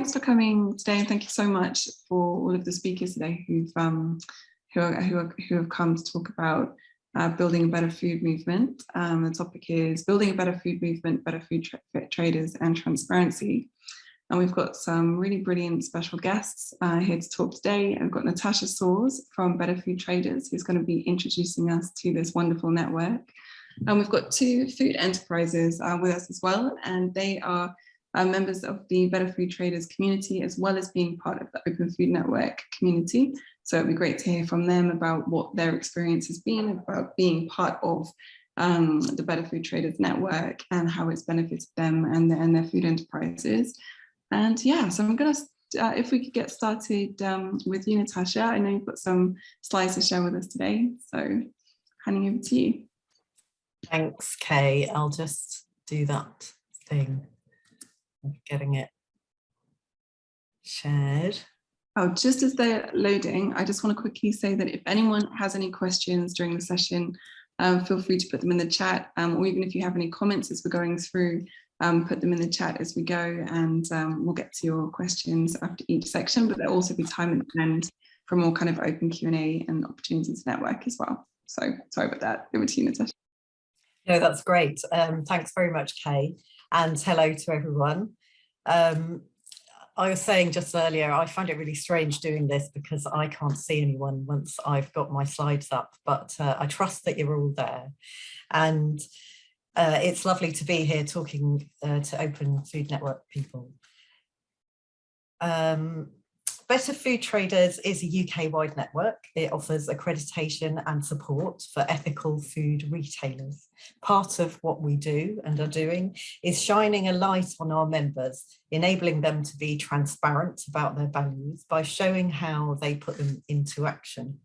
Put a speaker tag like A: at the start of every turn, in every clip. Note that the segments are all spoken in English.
A: thanks for coming today and thank you so much for all of the speakers today who've um, who, are, who, are, who have come to talk about uh, building a better food movement. Um, the topic is building a better food movement, better food tra traders and transparency. And we've got some really brilliant special guests uh, here to talk today. I've got Natasha Soares from Better Food Traders, who's going to be introducing us to this wonderful network. And we've got two food enterprises uh, with us as well, and they are members of the Better Food Traders community, as well as being part of the Open Food Network community. So it'd be great to hear from them about what their experience has been about being part of um, the Better Food Traders Network and how it's benefited them and, and their food enterprises. And yeah, so I'm going to, uh, if we could get started um, with you, Natasha. I know you've got some slides to share with us today, so handing over to you.
B: Thanks, Kay. I'll just do that thing getting it shared.
A: Oh, just as they're loading, I just want to quickly say that if anyone has any questions during the session, um, feel free to put them in the chat, um, or even if you have any comments as we're going through, um, put them in the chat as we go and um, we'll get to your questions after each section, but there'll also be time at the end for more kind of open Q&A and opportunities to network as well. So sorry about that. Over to you, Natasha.
B: No, that's great. Um, thanks very much, Kay, and hello to everyone. Um, I was saying just earlier, I find it really strange doing this because I can't see anyone once I've got my slides up, but uh, I trust that you're all there. And uh, it's lovely to be here talking uh, to Open Food Network people. Um, Better Food Traders is a UK-wide network. It offers accreditation and support for ethical food retailers. Part of what we do and are doing is shining a light on our members, enabling them to be transparent about their values by showing how they put them into action.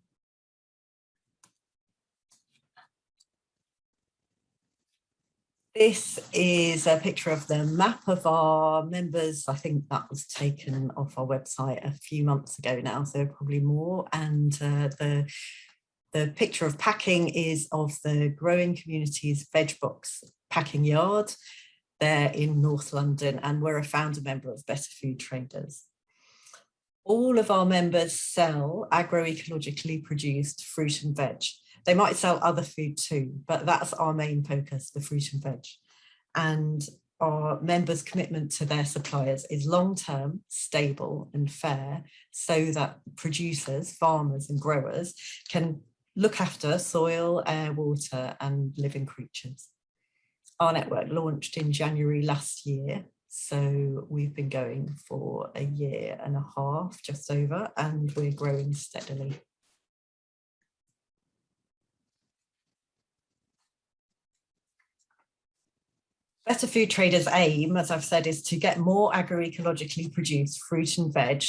B: This is a picture of the map of our members. I think that was taken off our website a few months ago now, so probably more. And uh, the, the picture of packing is of the growing communities veg box packing yard. They're in North London and we're a founder member of Better Food Traders. All of our members sell agroecologically produced fruit and veg. They might sell other food too, but that's our main focus, the fruit and veg. And our members' commitment to their suppliers is long-term, stable and fair so that producers, farmers and growers can look after soil, air, water and living creatures. Our network launched in January last year, so we've been going for a year and a half, just over, and we're growing steadily. Better Food Traders aim, as I've said, is to get more agroecologically produced fruit and veg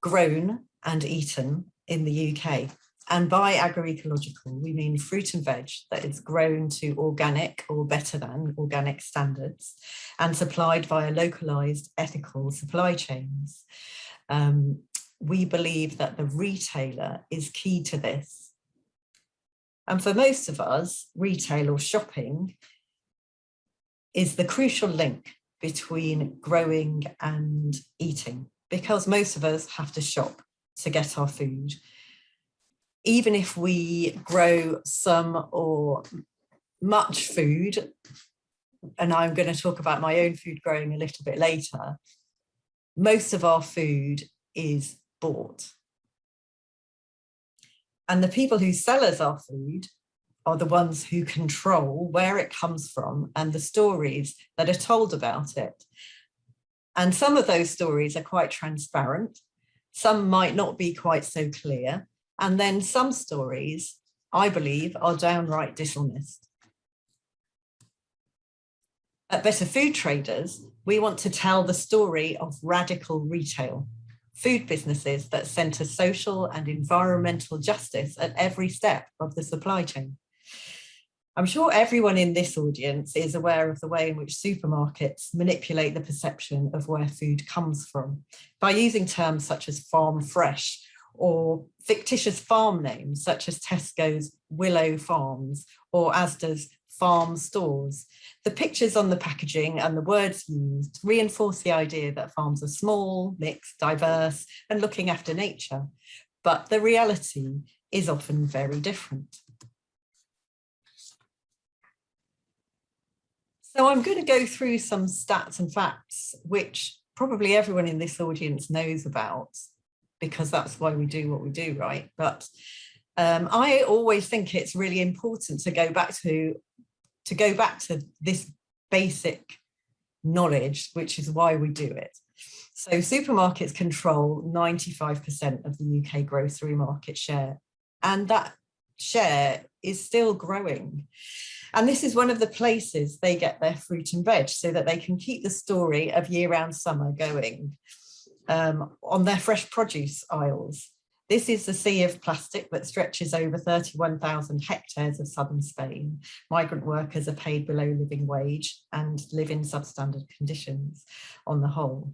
B: grown and eaten in the UK. And by agroecological, we mean fruit and veg that is grown to organic or better than organic standards and supplied via localized ethical supply chains. Um, we believe that the retailer is key to this. And for most of us, retail or shopping is the crucial link between growing and eating because most of us have to shop to get our food. Even if we grow some or much food, and I'm going to talk about my own food growing a little bit later, most of our food is bought. And the people who sell us our food are the ones who control where it comes from and the stories that are told about it. And some of those stories are quite transparent. Some might not be quite so clear. And then some stories, I believe, are downright dishonest. At Better Food Traders, we want to tell the story of radical retail, food businesses that centre social and environmental justice at every step of the supply chain. I'm sure everyone in this audience is aware of the way in which supermarkets manipulate the perception of where food comes from by using terms such as farm fresh or fictitious farm names such as Tesco's Willow Farms or Asda's farm stores. The pictures on the packaging and the words used reinforce the idea that farms are small, mixed, diverse and looking after nature. But the reality is often very different. So I'm going to go through some stats and facts, which probably everyone in this audience knows about, because that's why we do what we do, right? But um, I always think it's really important to go back to to go back to this basic knowledge, which is why we do it. So supermarkets control 95% of the UK grocery market share, and that share is still growing. And this is one of the places they get their fruit and veg so that they can keep the story of year-round summer going um, on their fresh produce aisles. This is the sea of plastic that stretches over 31,000 hectares of southern Spain. Migrant workers are paid below living wage and live in substandard conditions on the whole.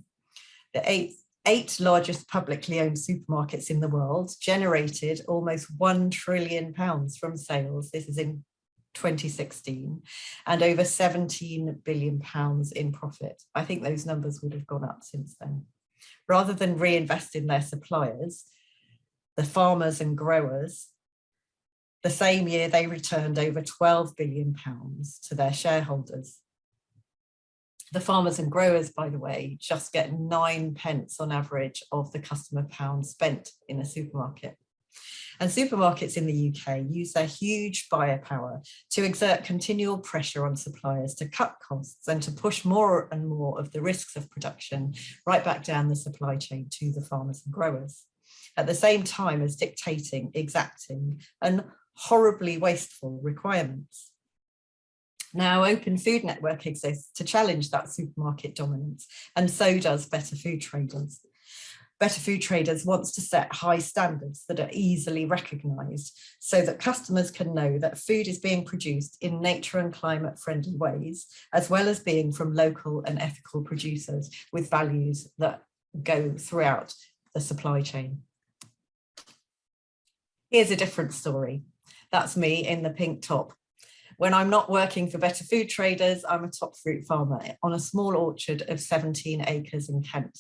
B: The eight, eight largest publicly owned supermarkets in the world generated almost 1 trillion pounds from sales. This is in 2016 and over 17 billion pounds in profit. I think those numbers would have gone up since then. Rather than reinvest in their suppliers, the farmers and growers, the same year they returned over 12 billion pounds to their shareholders. The farmers and growers, by the way, just get nine pence on average of the customer pound spent in a supermarket. And supermarkets in the UK use their huge buyer power to exert continual pressure on suppliers to cut costs and to push more and more of the risks of production right back down the supply chain to the farmers and growers at the same time as dictating, exacting and horribly wasteful requirements. Now, Open Food Network exists to challenge that supermarket dominance, and so does Better Food Traders. Better Food Traders wants to set high standards that are easily recognised so that customers can know that food is being produced in nature and climate friendly ways, as well as being from local and ethical producers with values that go throughout the supply chain. Here's a different story. That's me in the pink top. When I'm not working for Better Food Traders, I'm a top fruit farmer on a small orchard of 17 acres in Kent.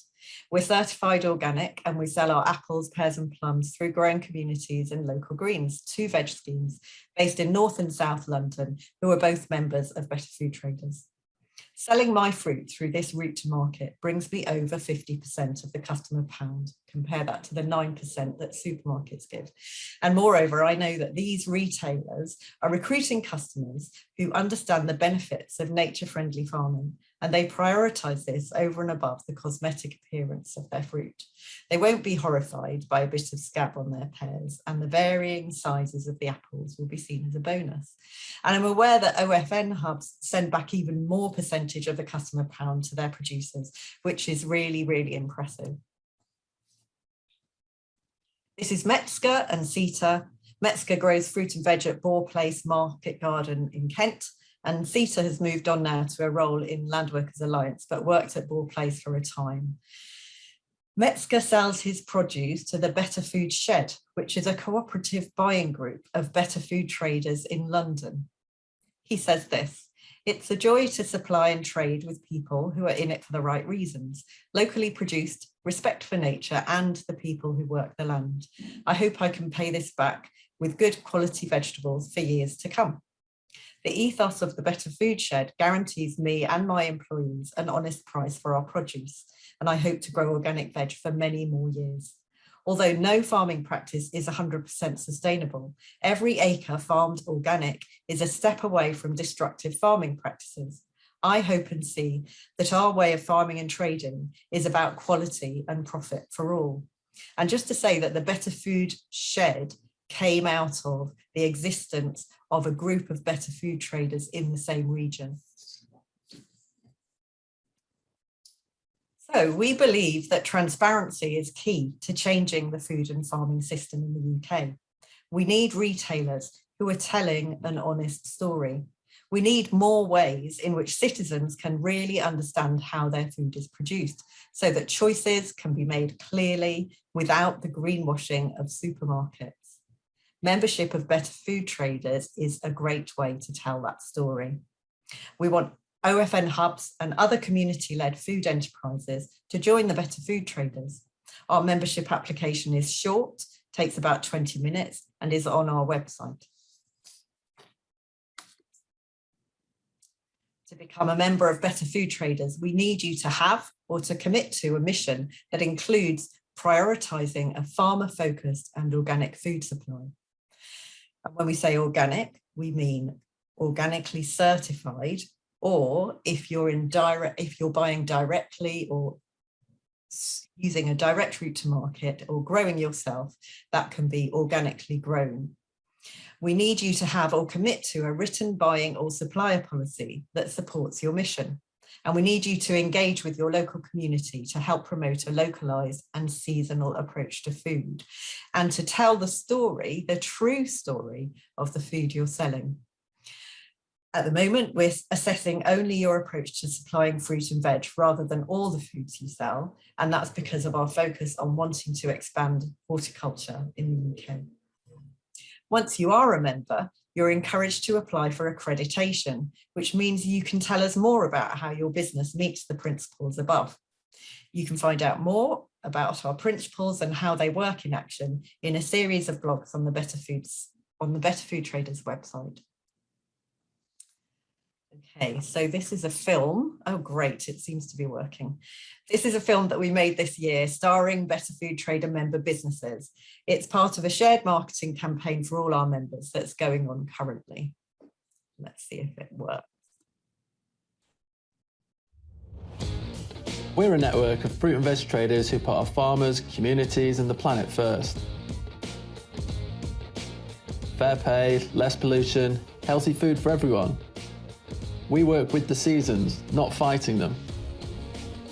B: We're certified organic and we sell our apples, pears and plums through growing communities and local greens, two veg schemes based in North and South London, who are both members of Better Food Traders. Selling my fruit through this route to market brings me over 50% of the customer pound. Compare that to the 9% that supermarkets give. And moreover, I know that these retailers are recruiting customers who understand the benefits of nature-friendly farming and they prioritize this over and above the cosmetic appearance of their fruit. They won't be horrified by a bit of scab on their pears and the varying sizes of the apples will be seen as a bonus. And I'm aware that OFN hubs send back even more percentage of the customer pound to their producers, which is really, really impressive. This is Metzger and CETA. Metzger grows fruit and veg at Bore Place Market Garden in Kent and CETA has moved on now to a role in Land Workers Alliance, but worked at Bore Place for a time. Metzger sells his produce to the Better Food Shed, which is a cooperative buying group of better food traders in London. He says this, it's a joy to supply and trade with people who are in it for the right reasons, locally produced, respect for nature and the people who work the land. I hope I can pay this back with good quality vegetables for years to come. The ethos of the Better Food Shed guarantees me and my employees an honest price for our produce, and I hope to grow organic veg for many more years. Although no farming practice is 100% sustainable, every acre farmed organic is a step away from destructive farming practices. I hope and see that our way of farming and trading is about quality and profit for all. And just to say that the Better Food Shed came out of the existence of a group of better food traders in the same region. So we believe that transparency is key to changing the food and farming system in the UK. We need retailers who are telling an honest story. We need more ways in which citizens can really understand how their food is produced so that choices can be made clearly without the greenwashing of supermarkets. Membership of Better Food Traders is a great way to tell that story. We want OFN hubs and other community-led food enterprises to join the Better Food Traders. Our membership application is short, takes about 20 minutes and is on our website. To become a member of Better Food Traders, we need you to have or to commit to a mission that includes prioritising a farmer-focused and organic food supply. And when we say organic, we mean organically certified, or if you're in direct, if you're buying directly or using a direct route to market or growing yourself, that can be organically grown. We need you to have or commit to a written buying or supplier policy that supports your mission. And we need you to engage with your local community to help promote a localized and seasonal approach to food and to tell the story, the true story of the food you're selling. At the moment, we're assessing only your approach to supplying fruit and veg rather than all the foods you sell. And that's because of our focus on wanting to expand horticulture in the UK. Once you are a member, you're encouraged to apply for accreditation, which means you can tell us more about how your business meets the principles above. You can find out more about our principles and how they work in action in a series of blogs on the Better Foods on the Better Food Traders website. Okay, so this is a film. Oh, great, it seems to be working. This is a film that we made this year starring Better Food Trader member businesses. It's part of a shared marketing campaign for all our members that's going on currently. Let's see if it works.
C: We're a network of fruit and veg traders who put our farmers, communities and the planet first. Fair pay, less pollution, healthy food for everyone. We work with the seasons, not fighting them,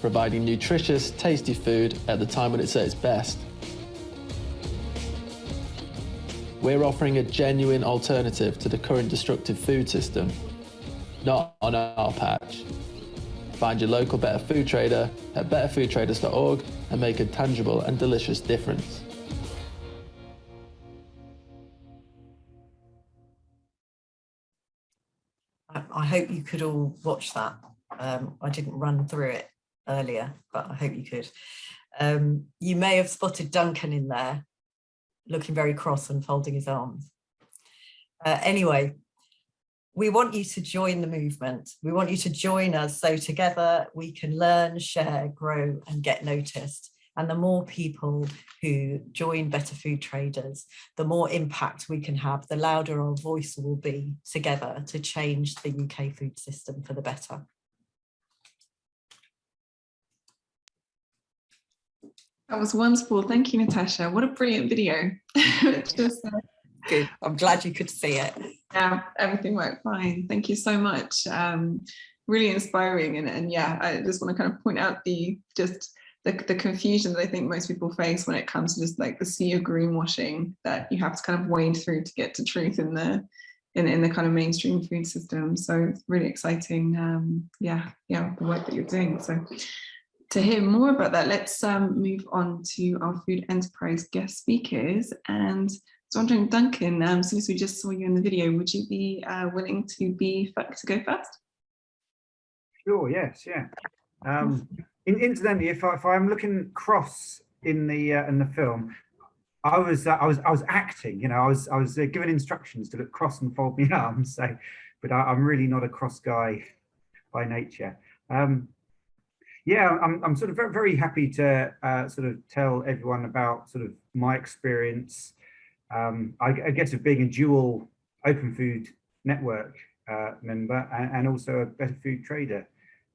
C: providing nutritious, tasty food at the time when it's at its best. We're offering a genuine alternative to the current destructive food system, not on our patch. Find your local Better Food Trader at betterfoodtraders.org and make a tangible and delicious difference.
B: I hope you could all watch that. Um, I didn't run through it earlier, but I hope you could. Um, you may have spotted Duncan in there, looking very cross and folding his arms. Uh, anyway, we want you to join the movement. We want you to join us so together we can learn, share, grow and get noticed. And the more people who join Better Food Traders, the more impact we can have, the louder our voice will be together to change the UK food system for the better.
A: That was wonderful. Thank you, Natasha. What a brilliant video. Just, uh,
B: Good. I'm glad you could see it.
A: Yeah, everything worked fine. Thank you so much. Um, really inspiring. And, and yeah, I just want to kind of point out the just the, the confusion that I think most people face when it comes to just like the sea of greenwashing that you have to kind of wade through to get to truth in the in, in the kind of mainstream food system. So it's really exciting. Um, yeah, yeah, the work that you're doing. So to hear more about that, let's um, move on to our food enterprise guest speakers. And so I'm wondering, Duncan, um, since we just saw you in the video, would you be uh, willing to be to go first?
D: Sure, yes, yeah. Um, in, incidentally, if, I, if I'm looking cross in the uh, in the film, I was uh, I was I was acting. You know, I was I was uh, given instructions to look cross and fold my arms. So, but I, am really not a cross guy by nature. Um, yeah, I'm I'm sort of very very happy to uh, sort of tell everyone about sort of my experience. Um, I, I guess of being a dual open food network uh, member and, and also a better food trader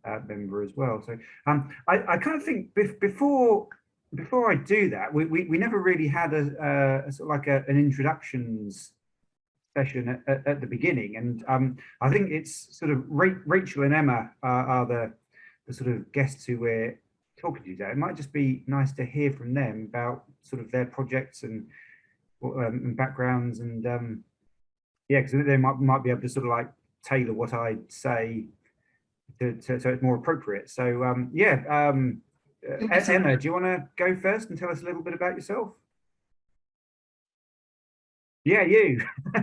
D: uh, member as well. So um, I, I kind of think before before I do that, we, we, we never really had a, a, sort of like a, an introductions session at, at, the beginning. And um, I think it's sort of Rachel and Emma are, are the, the sort of guests who we're talking to today. It might just be nice to hear from them about sort of their projects and, um, and backgrounds and um, yeah, because they might, might be able to sort of like tailor what I say to, to, so it's more appropriate. So um, yeah, um, Emma, do you want to go first and tell us a little bit about yourself? Yeah, you.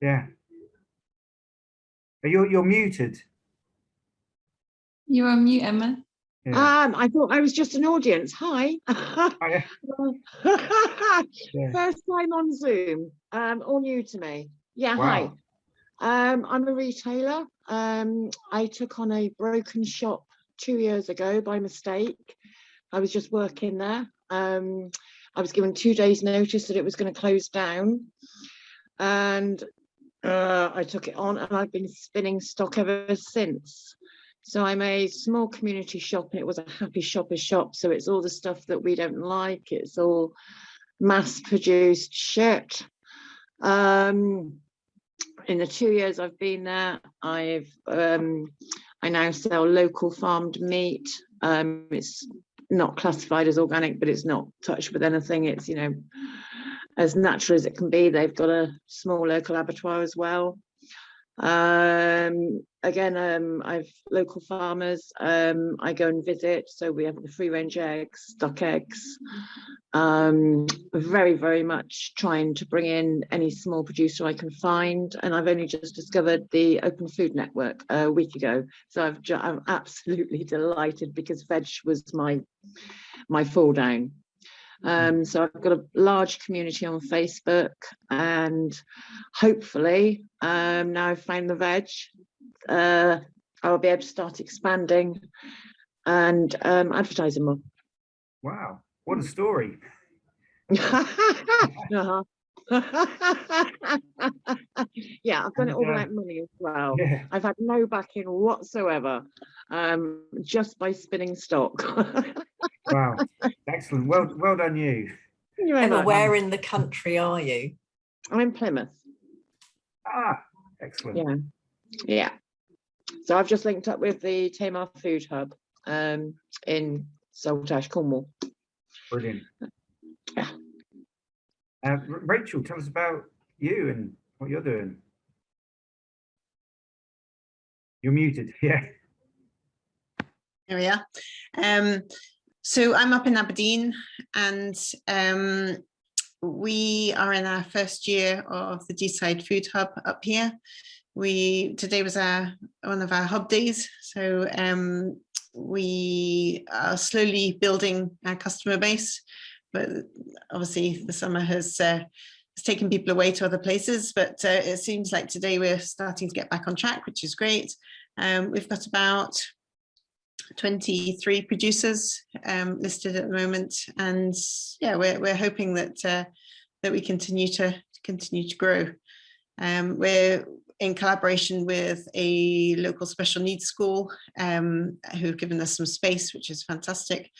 D: yeah. You're you're muted.
A: You're on mute, Emma.
D: Yeah.
E: Um, I thought I was just an audience. Hi.
D: Oh, yeah. Yeah.
E: First time on Zoom, um, all new to me. Yeah, hi. Um, I'm a retailer. Um, I took on a broken shop two years ago by mistake. I was just working there. Um, I was given two days notice that it was going to close down. And uh, I took it on and I've been spinning stock ever since. So I'm a small community shop and it was a happy shopper shop. So it's all the stuff that we don't like. It's all mass produced shit. Um, in the two years I've been there, I've um, I now sell local farmed meat. Um, it's not classified as organic, but it's not touched with anything. It's you know as natural as it can be. They've got a small local abattoir as well. Um, again, um, I've local farmers. Um, I go and visit. So we have the free range eggs, stock eggs. Um, very, very much trying to bring in any small producer I can find. And I've only just discovered the Open Food Network a week ago. So I've I'm absolutely delighted because veg was my my fall down. Um, so I've got a large community on Facebook and hopefully um, now I've found the veg, uh, I'll be able to start expanding and um, advertising more.
D: Wow. What a story.
E: Uh-huh. yeah, I've done it all
D: And, uh,
E: without money as well.
D: Yeah.
E: I've had no backing whatsoever, um, just by spinning stock.
D: Wow. Excellent. Well well done you.
E: You're
B: Emma,
E: right,
B: where in the country are you?
E: I'm in Plymouth.
D: Ah, excellent.
E: Yeah, yeah. So I've just linked up with the Tamar Food Hub um, in Saltash, Cornwall.
D: Brilliant.
E: Yeah.
D: Uh, Rachel, tell us about you and what you're doing. You're muted. Yeah.
F: There we are. Um, so I'm up in Aberdeen and um, we are in our first year of the Deeside Food Hub up here. We today was our one of our hub days, so um, we are slowly building our customer base, but obviously the summer has uh, has taken people away to other places. But uh, it seems like today we're starting to get back on track, which is great. Um, we've got about 23 producers um, listed at the moment, and yeah, we're we're hoping that uh, that we continue to continue to grow. Um, we're in collaboration with a local special needs school um, who've given us some space, which is fantastic,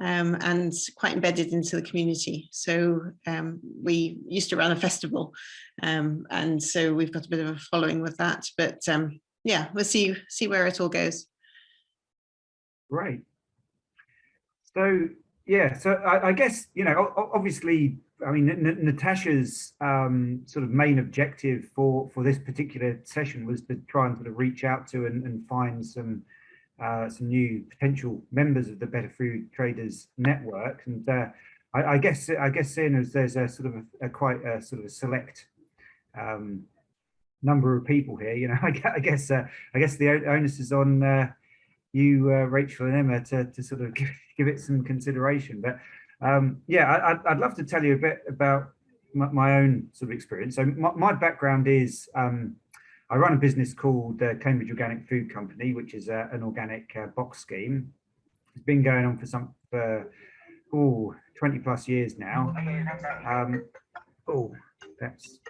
F: um, and quite embedded into the community. So um, we used to run a festival, um, and so we've got a bit of a following with that. But um, yeah, we'll see see where it all goes.
D: Great. So yeah, so I, I guess you know, obviously, I mean, N- Natasha's um, sort of main objective for for this particular session was to try and sort of reach out to and, and find some uh, some new potential members of the Better Food Traders Network, and uh, I, I guess I guess seeing as there's a sort of a, a quite a sort of a select um, number of people here, you know, I, I guess uh, I guess the onus is on. Uh, you, uh, Rachel and Emma, to, to sort of give, give it some consideration. But um, yeah, I, I'd, I'd love to tell you a bit about my, my own sort of experience. So my, my background is um, I run a business called the Cambridge Organic Food Company, which is uh, an organic uh, box scheme. It's been going on for some for oh, 20 plus years now. Um, oh, that's.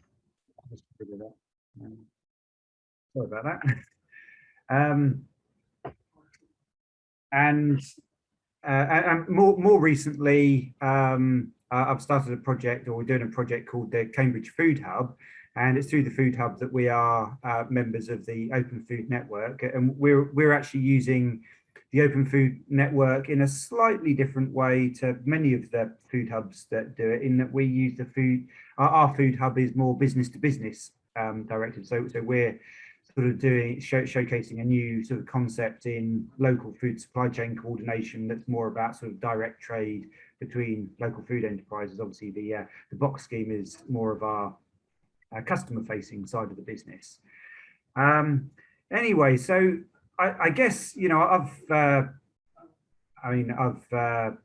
D: Um, sorry about that. Um, and and and more more recently, um, uh, I've started a project, or we're doing a project called the Cambridge Food Hub, and it's through the Food Hub that we are uh, members of the Open Food Network, and we're we're actually using the Open Food Network in a slightly different way to many of the food hubs that do it. In that we use the food, our, our food hub is more business to business um, directed. So so we're sort of doing show, showcasing a new sort of concept in local food supply chain coordination that's more about sort of direct trade between local food enterprises. Obviously, the uh, the box scheme is more of our uh, customer facing side of the business. Um, anyway, so I, I, guess you know I've uh, I mean I've uh,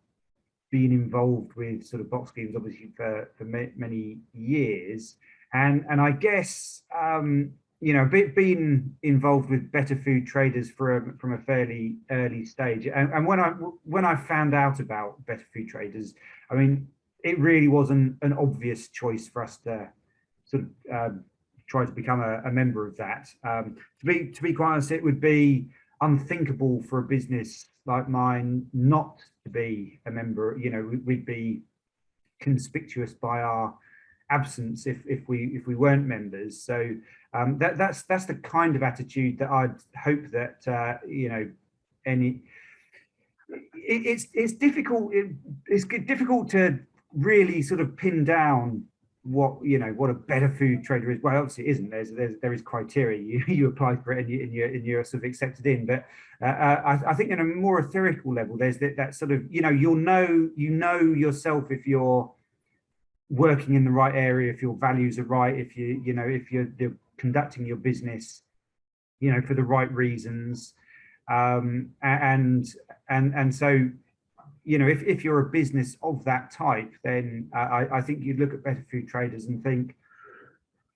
D: been involved with sort of box schemes obviously for for many years, and and I guess um, you know, being involved with better food traders from from a fairly early stage, and, and when I when I found out about better food traders, I mean, it really wasn't an obvious choice for us to sort of um, try to become a, a member of that. Um, to be to be quite honest, it would be unthinkable for a business like mine not to be a member. You know, we'd be conspicuous by our absence if if we if we weren't members. So um, that that's that's the kind of attitude that I'd hope that uh, you know any. It, it's it's difficult. It, it's difficult to really sort of pin down what you know what a better food trader is well obviously it isn't there's, there's there is criteria you you apply for it and, you, and you're and you're sort of accepted in but uh, uh, I, I, think in a more theoretical level there's that, that sort of you know you'll know you know yourself if you're working in the right area if your values are right if you you know if you're, you're conducting your business you know for the right reasons. Um and and and so you know if, if you're a business of that type then i i think you'd look at better food traders and think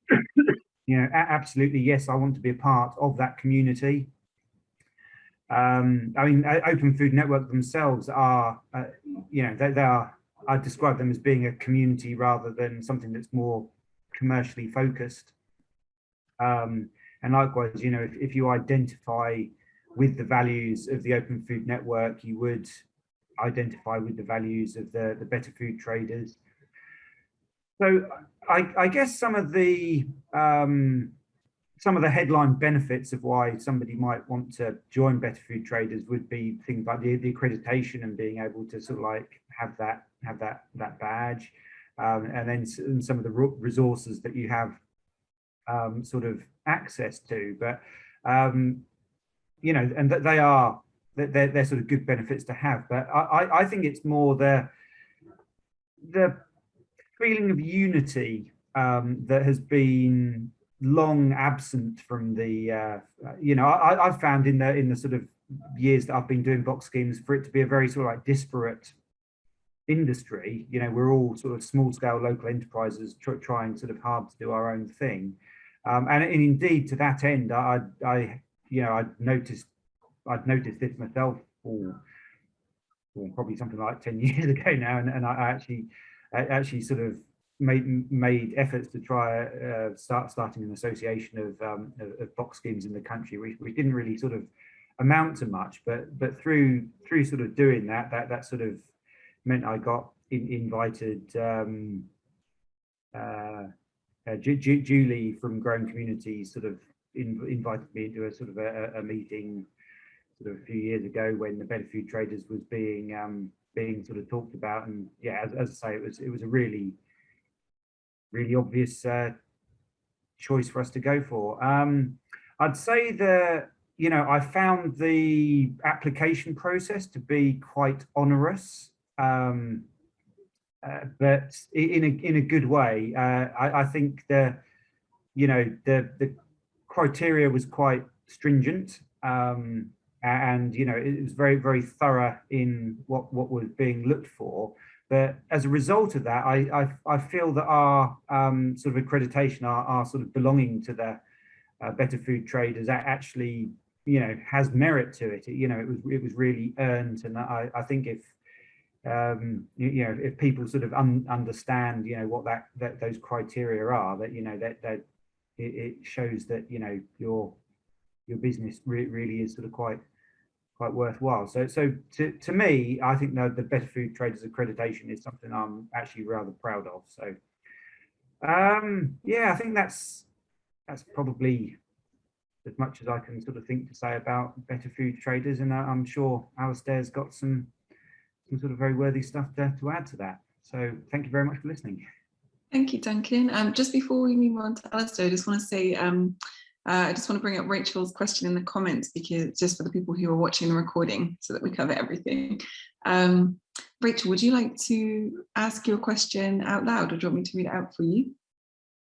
D: you know absolutely yes i want to be a part of that community. Um i mean open food network themselves are uh, you know they, they are I describe them as being a community rather than something that's more commercially focused. Um, and likewise, you know, if, if you identify with the values of the Open Food Network, you would identify with the values of the, the better food traders. So I, I guess some of the um, some of the headline benefits of why somebody might want to join Better Food Traders would be things like the, the accreditation and being able to sort of like have that have that that badge, um, and then and some of the resources that you have um, sort of access to. But um, you know, and that they are they're, they're sort of good benefits to have. But I, I think it's more the the feeling of unity um, that has been long absent from the uh, you know I, I've found in the in the sort of years that I've been doing box schemes for it to be a very sort of like disparate industry, you know, we're all sort of small scale local enterprises tr trying sort of hard to do our own thing. Um, and, and, indeed to that end, I, I, you know, I noticed, I'd noticed this myself for, probably something like 10 years ago now. And, and I actually, I actually sort of made made efforts to try uh, start starting an association of, um, of, of, box schemes in the country, which, which didn't really sort of amount to much, but but through through sort of doing that, that that sort of meant I got in, invited um, uh, uh, Julie from Growing Communities sort of in, invited me into a sort of a, a, meeting sort of a few years ago when the Better Food Traders was being um, being sort of talked about. And yeah as, as, I say it was it was a really really obvious uh, choice for us to go for. Um, I'd say that you know I found the application process to be quite onerous um, uh, but in a in a good way. Uh, I, I, think the you know the the criteria was quite stringent, um, and you know it was very very thorough in what what was being looked for. But as a result of that, I I, I feel that our um, sort of accreditation, our, our sort of belonging to the uh, better food traders, actually you know has merit to it. You know it was it was really earned, and I I think if um, you, you, know, if people sort of un understand, you know, what that, that those criteria are, that you know that that it, it shows that you know your your business re really is sort of quite quite worthwhile. So so to to me, I think the the Better Food Traders accreditation is something I'm actually rather proud of. So um, yeah, I think that's that's probably as much as I can sort of think to say about Better Food Traders, and I'm sure Alistair's got some some sort of very worthy stuff to, to add to that. So thank you very much for listening.
A: Thank you, Duncan. Um, just before we move on to Alistair, I just want to say um, Uh, I just want to bring up Rachel's question in the comments because just for the people who are watching the recording so that we cover everything. Um, Rachel, would you like to ask your question out loud or do you want me to read it out for you?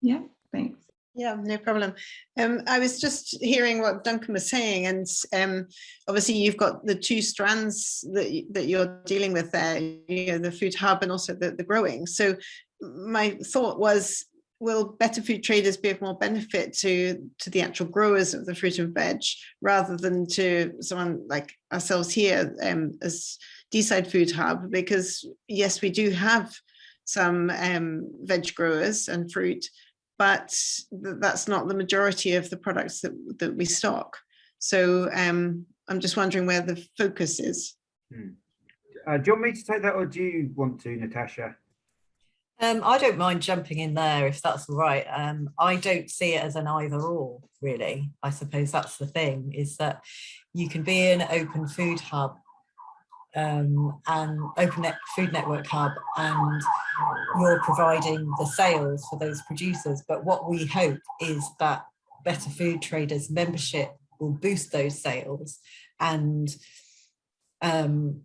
A: Yeah, thanks.
F: Yeah, no problem. Um, I was just hearing what Duncan was saying, and um, obviously you've got the two strands that that you're dealing with there, you know, the food hub and also the, the growing. So my thought was, will better food traders be of more benefit to to the actual growers of the fruit and veg rather than to someone like ourselves here um, as Deeside Food Hub? Because yes, we do have some um, veg growers and fruit, but th- that's not the majority of the products that, that we stock. So um, I'm just wondering where the focus is.
D: Uh, do you want me to take that or do you want to, Natasha?
B: Um, I don't mind jumping in there if that's all right. Um, I don't see it as an either or, really. I suppose that's the thing, is that you can be an open food hub um, and open net food network hub and you're providing the sales for those producers. But what we hope is that Better Food Traders membership will boost those sales and um,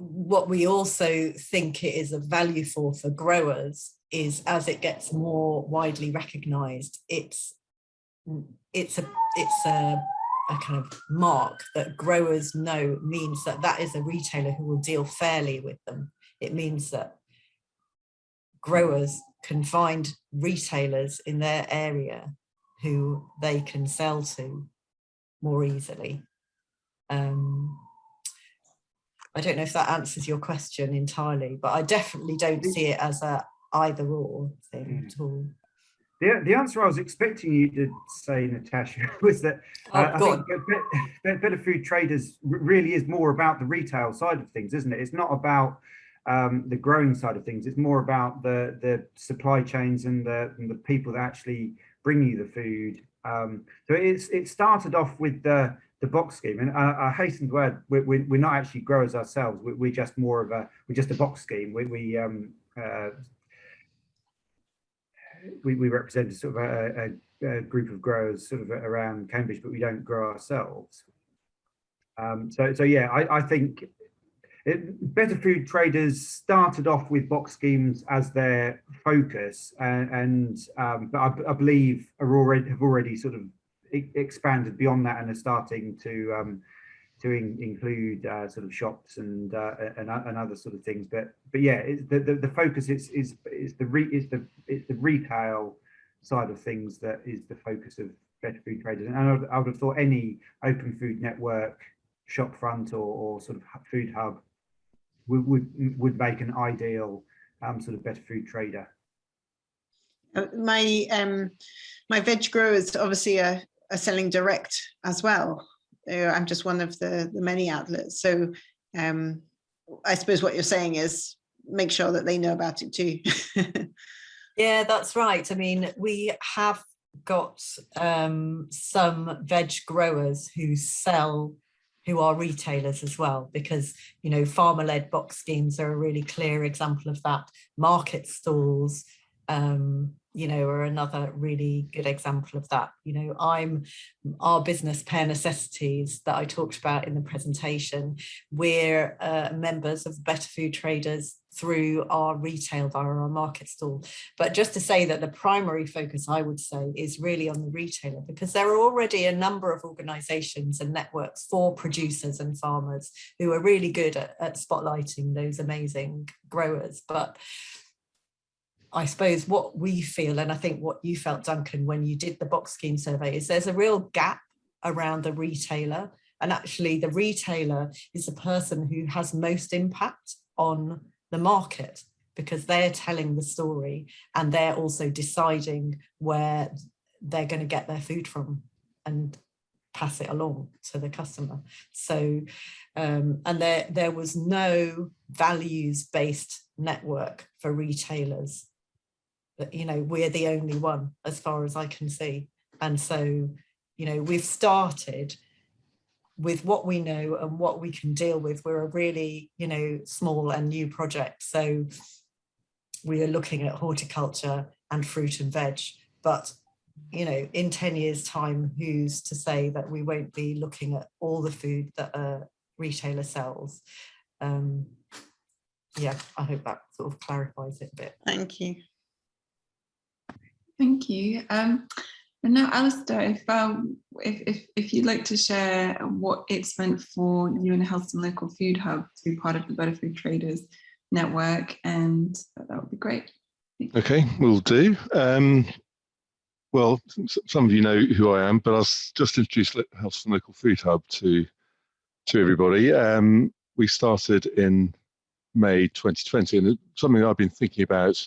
B: what we also think it is of value for for growers is as it gets more widely recognized it's it's a it's a, a kind of mark that growers know means that that is a retailer who will deal fairly with them. It means that growers can find retailers in their area who they can sell to more easily. Um, I don't know if that answers your question entirely, but I definitely don't see it as a either or thing at all.
D: The, the answer I was expecting you to say, Natasha, was that
B: Oh,
D: uh, I think Be- Be- Better Food Traders really is more about the retail side of things, isn't it? It's not about um, the growing side of things. It's more about the the supply chains and the and the people that actually bring you the food. Um, so it's it started off with the the box scheme, and I, I hasten to add, we're, we're we're not actually growers ourselves. We're, we're just more of a we're just a box scheme. We we um, uh, we, we represent sort of a, a, a group of growers sort of around Cambridge, but we don't grow ourselves. Um, so, so yeah, I, I think it, Better Food Traders started off with box schemes as their focus, and, and um, but I, I believe are already have already sort of expanded beyond that and are starting to um, to in, include uh, sort of shops and, uh, and and other sort of things. But but yeah, the, the the focus is is is the re, is the it's the retail side of things that is the focus of Better Food Traders. And I would, I would have thought any open food network, shop front or, or sort of food hub would would, would make an ideal um, sort of Better Food Trader.
F: Uh, My um, my veg growers obviously are, are selling direct as well. I'm just one of the, the many outlets. So um, I suppose what you're saying is make sure that they know about it too.
B: Yeah, that's right. I mean, we have got um, some veg growers who sell, who are retailers as well, because, you know, farmer-led box schemes are a really clear example of that. Market stalls, um, you know, are another really good example of that. You know, I'm our business pair necessities that I talked about in the presentation. We're uh, members of Better Food Traders through our retail via our market stall. But just to say that the primary focus, I would say, is really on the retailer because there are already a number of organisations and networks for producers and farmers who are really good at, at spotlighting those amazing growers. But I suppose what we feel, and I think what you felt, Duncan, when you did the box scheme survey, is there's a real gap around the retailer. And actually, the retailer is the person who has most impact on the market because they're telling the story and they're also deciding where they're going to get their food from and pass it along to the customer. So, um, and there, there was no values based network for retailers you know we're the only one as far as I can see and so you know we've started with what we know and what we can deal with we're a really you know small and new project so we are looking at horticulture and fruit and veg but you know, in 10 years time, who's to say that we won't be looking at all the food that a retailer sells? Um, yeah, I hope that sort of clarifies it a bit.
F: Thank you.
A: Thank you. Um, and now, Alistair, if, um, if, if, if you'd like to share what it's meant for you and Helston Local Food Hub to be part of the Better Food Traders Network, and that would be great.
G: Okay, we'll do. Um, well, some of you know who I am, but I'll just introduce Lo- Helston Local Food Hub to to everybody. Um, we started in May 2020, and it's something I've been thinking about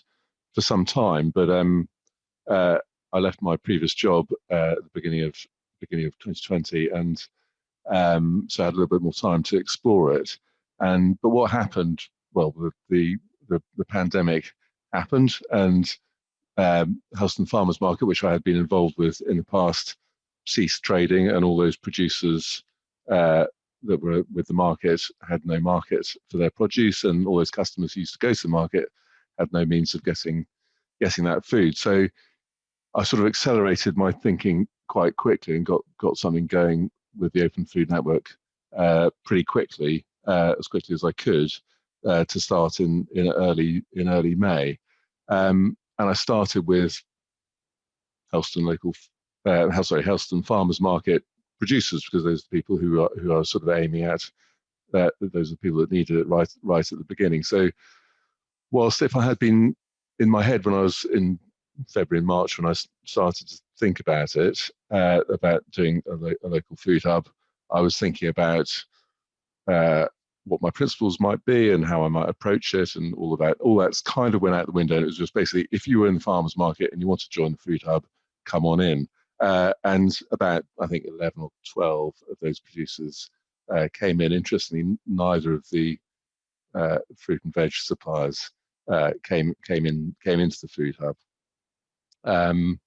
G: for some time. But um, uh, I left my previous job uh, at the beginning of beginning of 2020, and um, so I had a little bit more time to explore it. And but what happened? Well, the the the, the pandemic happened and um, Helston Farmers Market, which I had been involved with in the past, ceased trading and all those producers uh, that were with the market had no market for their produce and all those customers who used to go to the market had no means of getting getting that food. So I sort of accelerated my thinking quite quickly and got got something going with the Open Food Network uh, pretty quickly, uh, as quickly as I could, uh, to start in in early in early May. Um, and I started with Helston local, uh, sorry, Helston Farmers Market producers because those are the people who are who are sort of aiming at that. Those are the people that needed it right right at the beginning. So, whilst if I had been in my head when I was in February and March I started to think about it uh, about doing a, lo- a local food hub, I was thinking about uh, what my principles might be and how I might approach it and all of that. All that's kind of went out the window. It was just basically if you were in the farmers market and you want to join the food hub, come on in. Uh, and about I think 11 or 12 of those producers uh, came in. Interestingly, neither of the uh, fruit and veg suppliers uh, came came in came into the food hub. Um,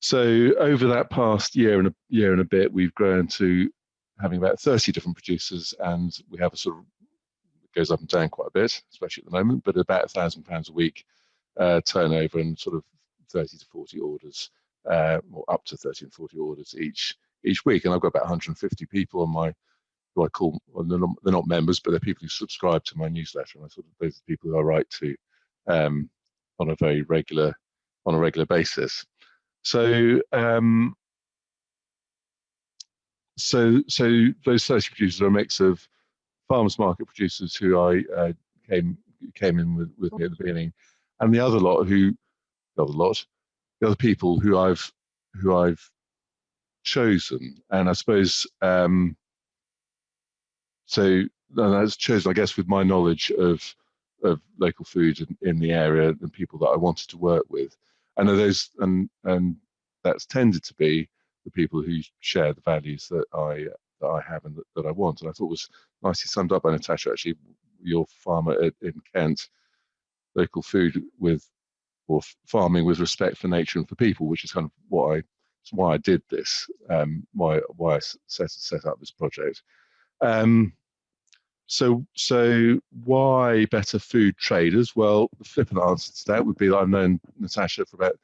G: so over that past year and a year and a bit, we've grown to having about 30 different producers, and we have a sort of it goes up and down quite a bit, especially at the moment, but about a thousand pounds a week uh, turnover and sort of 30 to 40 orders, uh, or up to 30 and 40 orders each each week. And I've got about 150 people on my who I call well, they're, not, they're not members, but they're people who subscribe to my newsletter, and I sort of those are the people who I write to um, on a very regular on a regular basis. So um, so so those 30 producers are a mix of farmers market producers who I uh, came came in with, with me at the beginning, and the other lot who the other lot, the other people who I've who I've chosen, and I suppose um, so. And that's chosen, I guess, with my knowledge of of local food in, in the area and people that I wanted to work with, and those and and that's tended to be the people who share the values that I that I have and that, that I want. And I thought was nicely summed up by Natasha. Actually, your farmer at, in Kent, local food with or farming with respect for nature and for people, which is kind of what I why I did this, um, why why I set set up this project. Um, so so why better food traders? Well, the flippant answer to that would be that I've known Natasha for about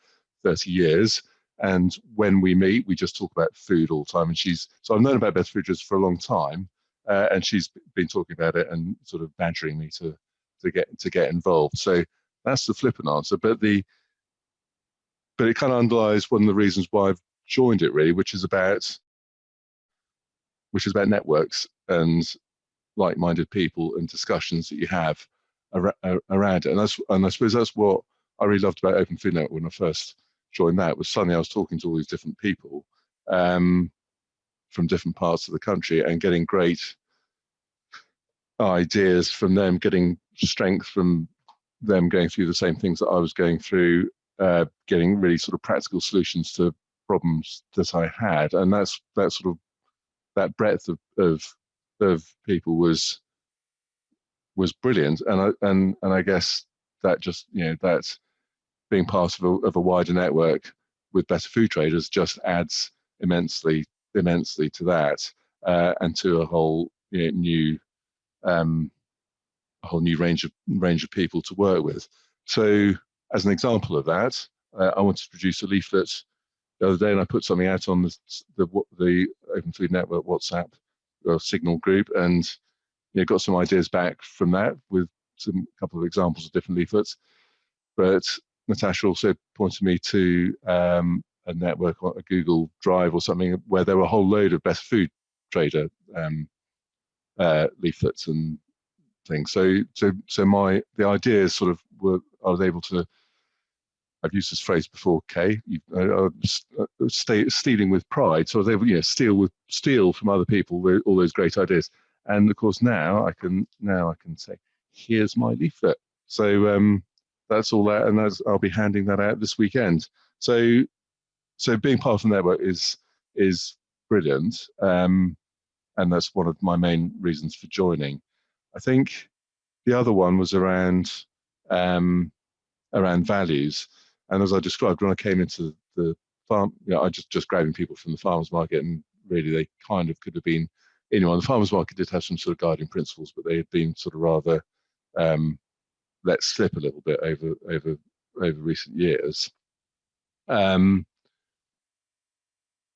G: 30 years. And when we meet, we just talk about food all the time. And she's so I've known about Better Food Traders for a long time, uh, and she's been talking about it and sort of badgering me to to get to get involved. So that's the flippant answer. But the but it kind of underlies one of the reasons why I've joined it really, which is about which is about networks and like-minded people and discussions that you have ar- ar- around it. And that's and I suppose that's what I really loved about Open Food Network when I first joined that was suddenly I was talking to all these different people um, from different parts of the country and getting great ideas from them, getting strength from them going through the same things that I was going through, uh, getting really sort of practical solutions to problems that I had, and that's that sort of that breadth of of, of people was was brilliant, and I and and I guess that just you know that being part of a, of a wider network with better food traders just adds immensely immensely to that uh, and to a whole you know, new um, a whole new range of range of people to work with. So as an example of that, uh, I wanted to produce a leaflet the other day, and I put something out on the the, the Open Food Network WhatsApp or Signal group, and you know, got some ideas back from that with some couple of examples of different leaflets. But Natasha also pointed me to um, a network, a Google Drive or something, where there were a whole load of better food trader um, uh, leaflets and things. So, so, so my the ideas sort of were I was able to. I've used this phrase before, Kate. Uh, uh, stay, stealing with pride. So able, you know, steal with steal from other people all those great ideas. And of course, now I can now I can say, here's my leaflet. So um, that's all that, and that's, I'll be handing that out this weekend. So, so being part of the network is is brilliant, um, and that's one of my main reasons for joining. I think the other one was around um, around values, and as I described when I came into the farm, you know, I just just grabbing people from the farmers market, and really they kind of could have been anyone. The farmers market did have some sort of guiding principles, but they had been sort of rather um, let slip a little bit over over over recent years. Um,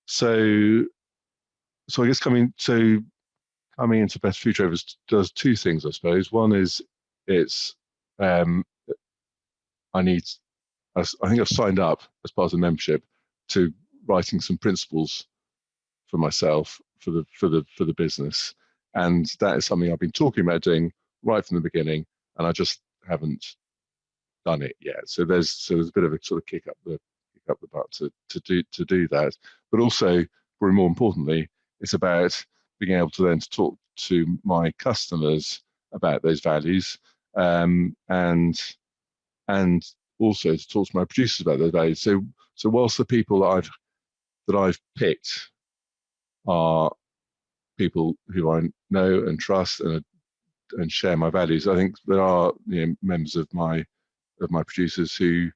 G: so, so I guess coming so coming into Better Food Traders does two things, I suppose. One is it's um, I need I think I've signed up as part of the membership to writing some principles for myself for the for the for the business, and that is something I've been talking about doing right from the beginning, and I just haven't done it yet. So there's so there's a bit of a sort of kick up the kick up the butt to to do to do that. But also, probably more importantly, it's about being able to then talk to my customers about those values um, and and also to talk to my producers about those values. So so whilst the people that I've that I've picked are people who I know and trust and and share my values. I think there are you know, members of my of my producers who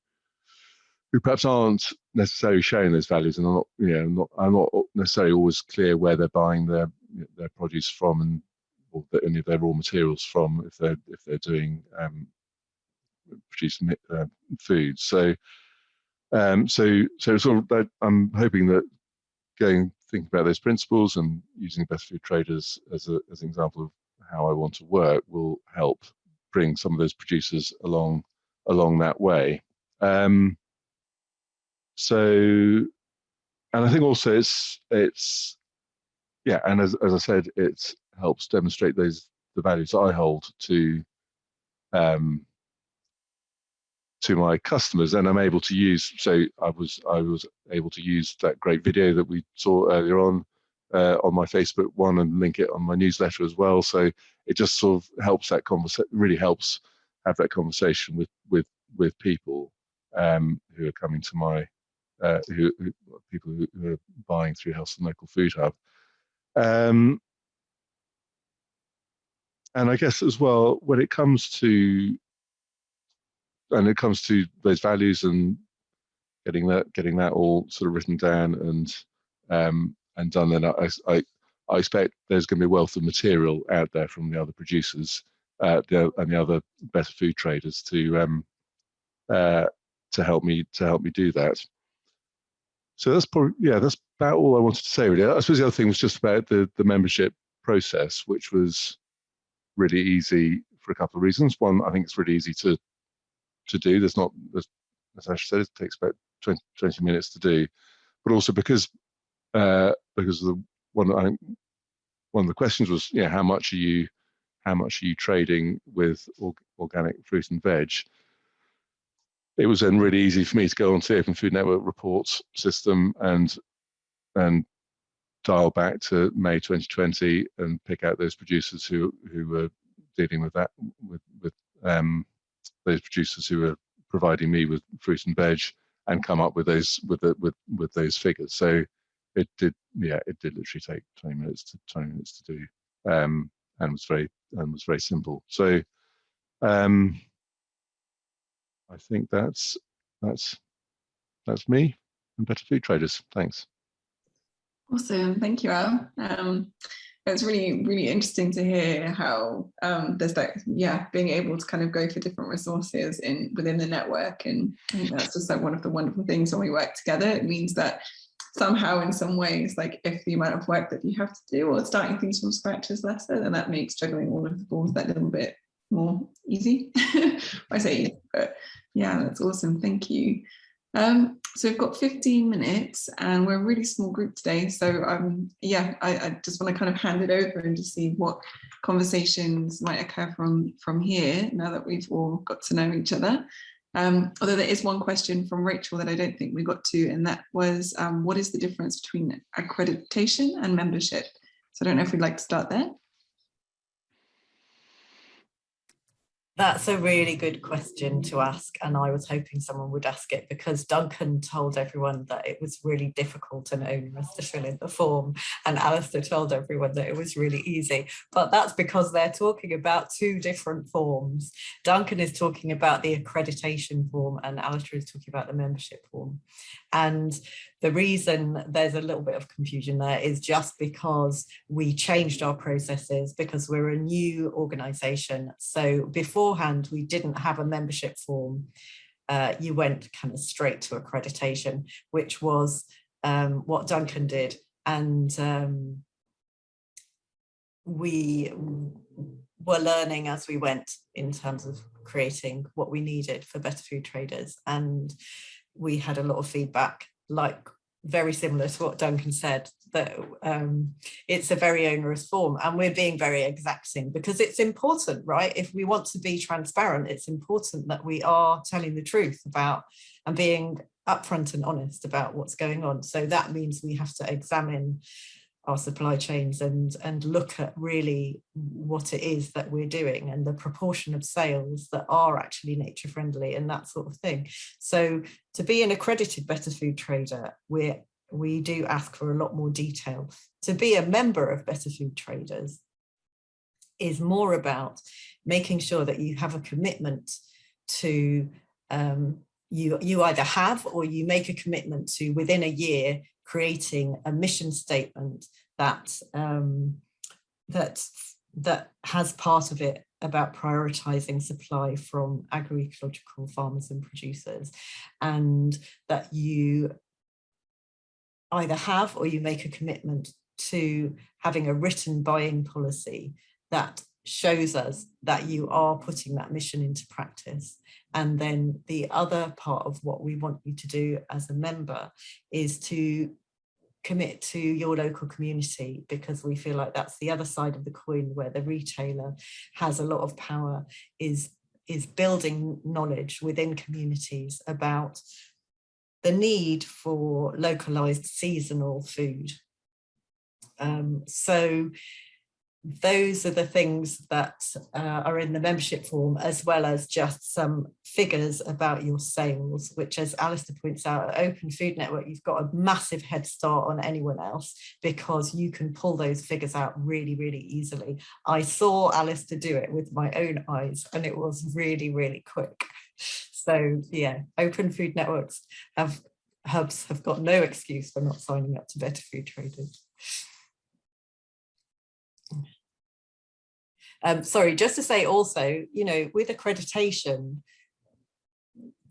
G: who perhaps aren't necessarily sharing those values, and I'm not you know not I'm not necessarily always clear where they're buying their their produce from and or any of their raw materials from if they're if they're doing um, producing uh, food. So um, so so sort of I'm hoping that going thinking about those principles and using better food traders as a as an example of how I want to work will help bring some of those producers along along that way. Um, so, and I think also it's it's yeah, and as as I said, it helps demonstrate those the values I hold to um, to my customers, and I'm able to use. So I was I was able to use that great video that we saw earlier on uh, on my Facebook one and link it on my newsletter as well. So it just sort of helps that conversation, really helps have that conversation with with with people um, who are coming to my uh, who, who, people who, are buying through Helston Local Food Hub. Um, and I guess as well when it comes to and it comes to those values and getting that getting that all sort of written down and um, and done, then I, I, I expect there's going to be a wealth of material out there from the other producers uh, the, and the other better food traders to um, uh, to help me to help me do that. So that's probably yeah, that's about all I wanted to say really. I suppose the other thing was just about the the membership process, which was really easy for a couple of reasons. One, I think it's really easy to to do. There's not, as Natasha said, it takes about 20, 20 minutes to do, but also because uh, because the one I, one of the questions was, yeah, how much are you how much are you trading with organic fruit and veg? It was then really easy for me to go onto the Open Food Network reports system and and dial back to May 2020 and pick out those producers who who were dealing with that with with um, those producers who were providing me with fruit and veg and come up with those with the, with with those figures. So it did yeah it did literally take 20 minutes to 20 minutes to do um, and was very and was very simple. So um, I think that's that's that's me and better food traders. Thanks.
A: Awesome. Thank you Al. Um, it's really really interesting to hear how um, there's like yeah being able to kind of go for different resources in within the network and that's just like one of the wonderful things when we work together it means that somehow in some ways, like if the amount of work that you have to do or starting things from scratch is lesser, then that makes juggling all of the balls that little bit more easy. I say but yeah, that's awesome. Thank you. Um, so we've got 15 minutes and we're a really small group today. So um, yeah, I, I just want to kind of hand it over and just see what conversations might occur from, from here now that we've all got to know each other. Um, although there is one question from Rachel that I don't think we got to, and that was, um, what is the difference between accreditation and membership? So I don't know if we'd like to start there.
B: That's a really good question to ask, and I was hoping someone would ask it because Duncan told everyone that it was really difficult and onerous to fill in the form, and Alistair told everyone that it was really easy. But that's because they're talking about two different forms. Duncan is talking about the accreditation form, and Alistair is talking about the membership form. And the reason there's a little bit of confusion there is just because we changed our processes because we're a new organization. So beforehand, we didn't have a membership form. Uh, you went kind of straight to accreditation, which was um, what Duncan did. And um, we were learning as we went in terms of creating what we needed for better food traders. And we had a lot of feedback like very similar to what Duncan said, that um, it's a very onerous form and we're being very exacting because it's important, right? If we want to be transparent, it's important that we are telling the truth about and being upfront and honest about what's going on. So that means we have to examine our supply chains and and look at really what it is that we're doing and the proportion of sales that are actually nature friendly and that sort of thing. So to be an accredited better food trader we we do ask for a lot more detail. To be a member of better food traders is more about making sure that you have a commitment to um, you you either have or you make a commitment to within a year creating a mission statement that um, that that has part of it about prioritizing supply from agroecological farmers and producers and that you either have or you make a commitment to having a written buying policy that shows us that you are putting that mission into practice. And then the other part of what we want you to do as a member is to commit to your local community because we feel like that's the other side of the coin where the retailer has a lot of power is is building knowledge within communities about the need for localized seasonal food. Um, so those are the things that uh, are in the membership form, as well as just some figures about your sales, which as Alistair points out, at Open Food Network, you've got a massive head start on anyone else because you can pull those figures out really, really easily. I saw Alistair do it with my own eyes and it was really, really quick. So yeah, Open Food Networks have hubs have got no excuse for not signing up to Better Food Traders. Um, sorry, just to say also, you know, with accreditation,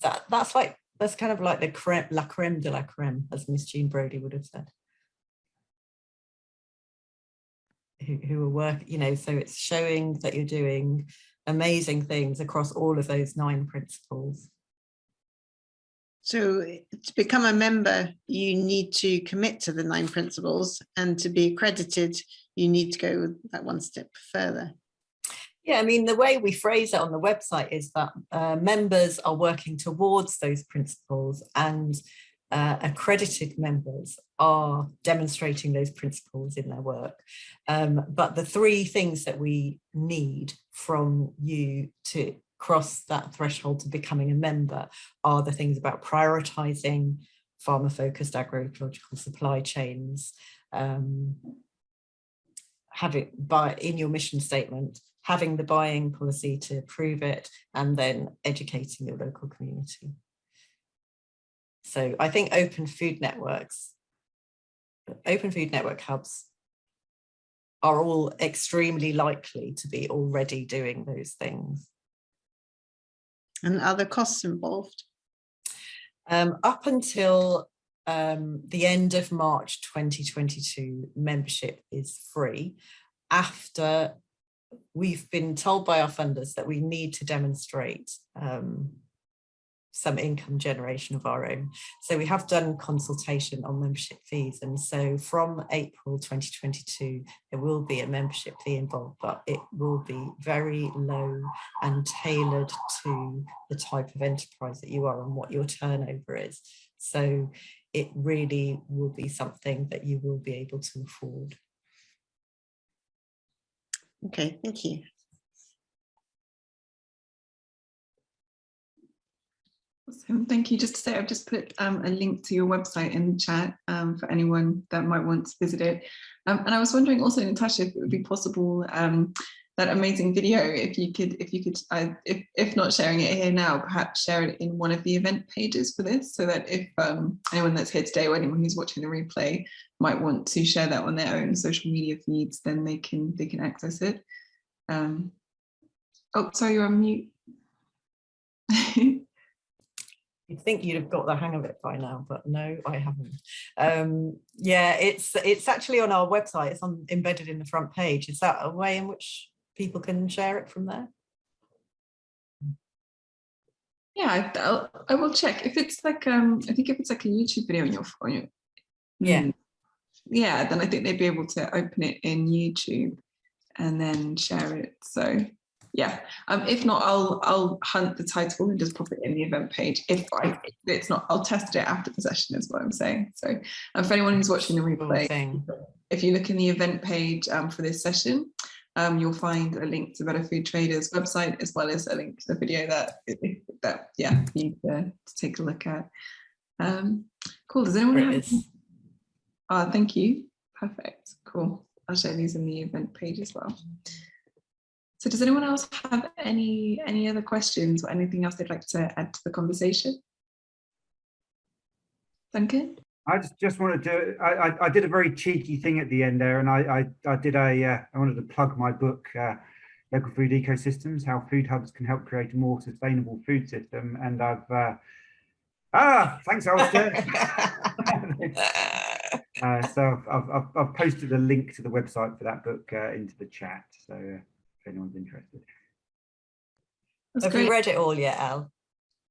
B: that that's like that's kind of like the creme, la creme de la creme, as Miss Jean Brodie would have said. Who, who are work, you know, so it's showing that you're doing amazing things across all of those nine principles.
F: So to become a member, you need to commit to the nine principles and to be accredited, you need to go that one step further.
B: Yeah, I mean, the way we phrase it on the website is that uh, members are working towards those principles and uh, accredited members are demonstrating those principles in their work. Um, but the three things that we need from you to cross that threshold to becoming a member are the things about prioritizing farmer focused agroecological supply chains, um, having by in your mission statement, having the buying policy to prove it, and then educating your local community. So I think open food networks, open food network hubs are all extremely likely to be already doing those things.
F: And are there costs involved?
B: Um, up until um, the end of March 2022, membership is free. After we've been told by our funders that we need to demonstrate um, some income generation of our own. So we have done consultation on membership fees. And so from April 2022, there will be a membership fee involved, but it will be very low and tailored to the type of enterprise that you are and what your turnover is. So it really will be something that you will be able to afford.
F: Okay, thank you.
A: Awesome. Thank you. Just to say, I've just put um, a link to your website in the chat um, for anyone that might want to visit it. Um, and I was wondering also, Natasha, if it would be possible um, that amazing video, if you could, if you could, uh, if, if not sharing it here now, perhaps share it in one of the event pages for this, so that if um, anyone that's here today or anyone who's watching the replay might want to share that on their own social media feeds, then they can they can access it. Um, oh, sorry, you're on mute.
B: You'd think you'd have got the hang of it by now, but no, I haven't. Um, yeah, it's it's actually on our website. It's on embedded in the front page. Is that a way in which people can share it from there?
A: Yeah, I, I'll, I will check if it's like um I think if it's like a YouTube video on your on your
B: Yeah.
A: Yeah then I think they'd be able to open it in YouTube and then share it. So yeah, um if not I'll I'll hunt the title and just pop it in the event page. If I if it's not I'll test it after the session is what I'm saying. So um, for anyone who's watching the replay, if you look in the event page um, for this session, um, you'll find a link to Better Food Traders website as well as a link to the video that that yeah you need to, to take a look at. Um, cool. Does anyone
B: There
A: have?
B: is.
A: Oh, thank you. Perfect. Cool. I'll share these in the event page as well. So does anyone else have any any other questions or anything else they'd like to add to the conversation? Duncan?
D: I just, just wanted to, I, I, I did a very cheeky thing at the end there and I, I, I did a, uh, I wanted to plug my book, uh, Local Food Ecosystems, How Food Hubs Can Help Create a More Sustainable Food System. And I've, uh, ah, thanks, Alistair. uh, so I've, I've, I've posted a link to the website for that book uh, into the chat. So uh, if anyone's interested.
A: That's
B: Have
A: great.
B: you read it all yet, Al?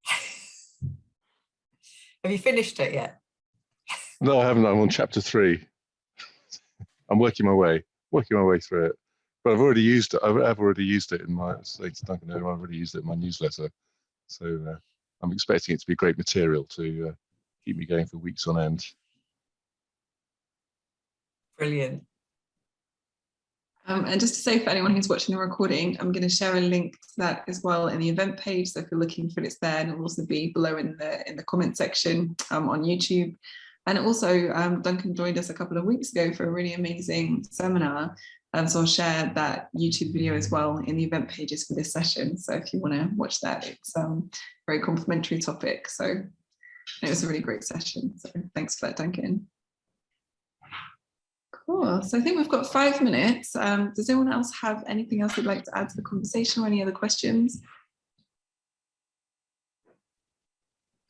B: Have you finished it yet?
G: No, I haven't. I'm on chapter three. I'm working my way, working my way through it. But I've already used it. I've, I've already used it in my, to Duncan, I've already used it in my newsletter. So uh, I'm expecting it to be great material to uh, keep me going for weeks on end.
B: Brilliant.
A: Um, and just to say for anyone who's watching the recording, I'm going to share a link to that as well in the event page. So if you're looking for it, it's there and it'll also be below in the in the comment section um, on YouTube. And also um, Duncan joined us a couple of weeks ago for a really amazing seminar. Um, so I'll share that YouTube video as well in the event pages for this session. So if you want to watch that, it's um, a very complimentary topic. So it was a really great session. So thanks for that, Duncan. Cool. So I think we've got five minutes. Um, does anyone else have anything else they'd like to add to the conversation or any other questions? I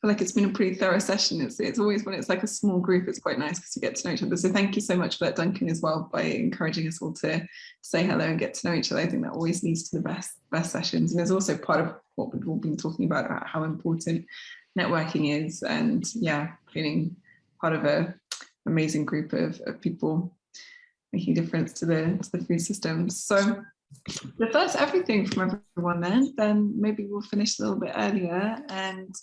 A: feel like it's been a pretty thorough session. It's, it's always when it's like a small group, it's quite nice because you get to know each other. So thank you so much for that, Duncan, as well, by encouraging us all to say hello and get to know each other. I think that always leads to the best, best sessions. And it's also part of what we've all been talking about, about how important networking is and yeah, feeling part of a amazing group of, of people making a difference to the to the food system. So if that's everything from everyone then, then maybe we'll finish a little bit earlier. And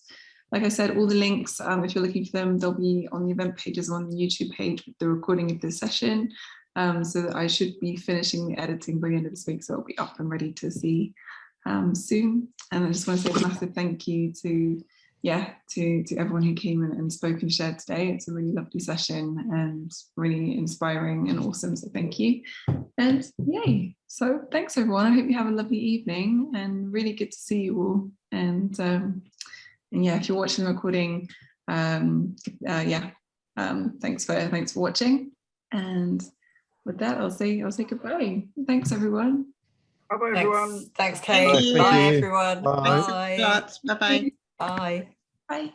A: like I said, all the links, um, if you're looking for them, they'll be on the event pages on the YouTube page with the recording of this session. Um, so I should be finishing the editing by the end of this week, so it'll be up and ready to see um, soon. And I just want to say a massive thank you to yeah, to, to everyone who came and, and spoke and shared today. It's a really lovely session and really inspiring and awesome. So thank you. And yay. So thanks everyone. I hope you have a lovely evening and really good to see you all. And, um, and yeah, if you're watching the recording, um, uh, yeah, um, thanks for thanks for watching. And with that, I'll say I'll say goodbye. Thanks everyone.
D: Bye-bye, everyone.
B: Thanks, thanks Kate.
F: you.
B: Bye,
G: Thank you.
B: everyone.
G: Bye.
B: Bye.
F: Bye bye.
B: Bye.
A: Bye.